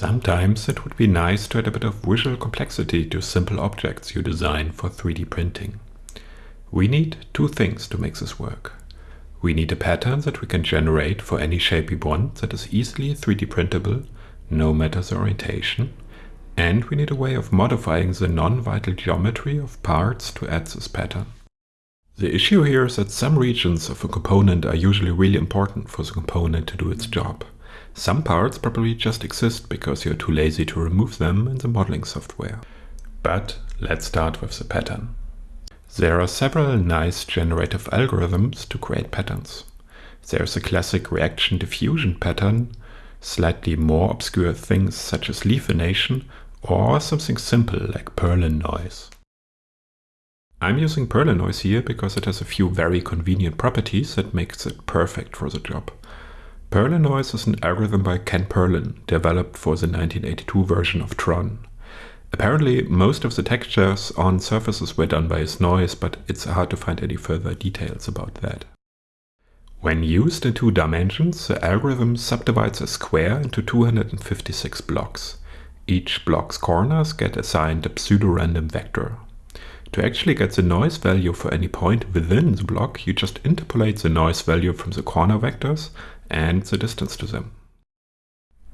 Sometimes it would be nice to add a bit of visual complexity to simple objects you design for 3D printing. We need two things to make this work. We need a pattern that we can generate for any shape we want that is easily 3D printable, no matter the orientation. And we need a way of modifying the non-vital geometry of parts to add this pattern. The issue here is that some regions of a component are usually really important for the component to do its job. Some parts probably just exist because you're too lazy to remove them in the modeling software. But let's start with the pattern. There are several nice generative algorithms to create patterns. There's a classic reaction diffusion pattern, slightly more obscure things such as leaf venation or something simple like Perlin noise. I'm using Perlin noise here because it has a few very convenient properties that makes it perfect for the job. Perlin noise is an algorithm by Ken Perlin, developed for the 1982 version of Tron. Apparently, most of the textures on surfaces were done by his noise, but it's hard to find any further details about that. When used in two dimensions, the algorithm subdivides a square into 256 blocks. Each block's corners get assigned a pseudo-random vector. To actually get the noise value for any point within the block, you just interpolate the noise value from the corner vectors and the distance to them.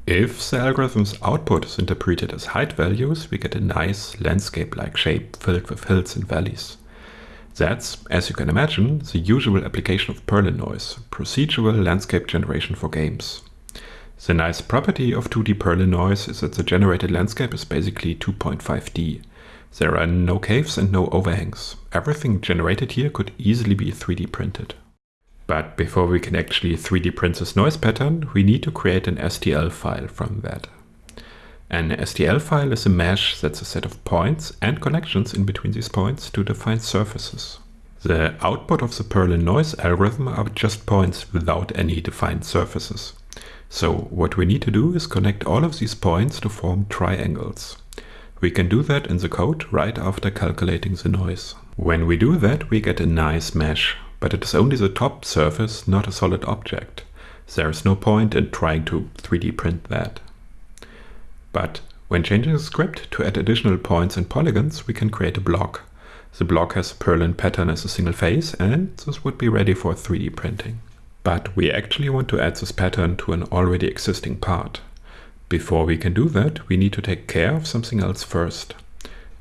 If the algorithm's output is interpreted as height values, we get a nice landscape-like shape filled with hills and valleys. That's, as you can imagine, the usual application of Perlin noise, procedural landscape generation for games. The nice property of 2D Perlin noise is that the generated landscape is basically 2.5D. There are no caves and no overhangs. Everything generated here could easily be 3D printed. But before we can actually 3D print this noise pattern, we need to create an STL file from that. An STL file is a mesh that's a set of points and connections in between these points to define surfaces. The output of the Perlin noise algorithm are just points without any defined surfaces. So what we need to do is connect all of these points to form triangles. We can do that in the code right after calculating the noise. When we do that, we get a nice mesh but it is only the top surface, not a solid object. There is no point in trying to 3D print that. But when changing the script to add additional points and polygons, we can create a block. The block has a Perlin pattern as a single face, and this would be ready for 3D printing. But we actually want to add this pattern to an already existing part. Before we can do that, we need to take care of something else first.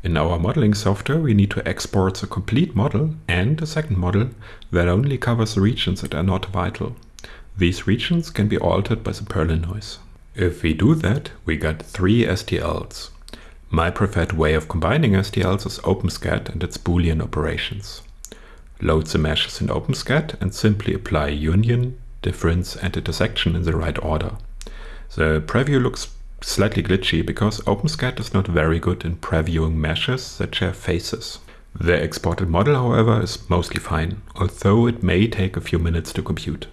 In our modeling software, we need to export the complete model and a second model that only covers regions that are not vital. These regions can be altered by the Perlin noise. If we do that, we get three STLs. My preferred way of combining STLs is OpenSCAD and its Boolean operations. Load the meshes in OpenSCAD and simply apply union, difference and intersection in the right order. The preview looks slightly glitchy because OpenSCAD is not very good in previewing meshes that share faces. The exported model, however, is mostly fine, although it may take a few minutes to compute.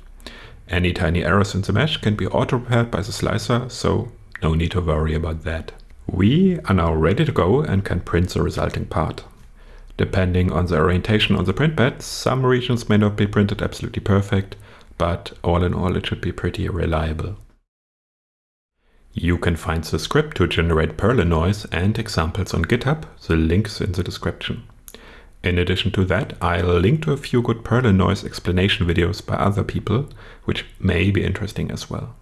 Any tiny errors in the mesh can be auto-repaired by the slicer, so no need to worry about that. We are now ready to go and can print the resulting part. Depending on the orientation on the print bed, some regions may not be printed absolutely perfect, but all in all it should be pretty reliable. You can find the script to generate Perlin noise and examples on GitHub, the links in the description. In addition to that, I'll link to a few good Perlin noise explanation videos by other people, which may be interesting as well.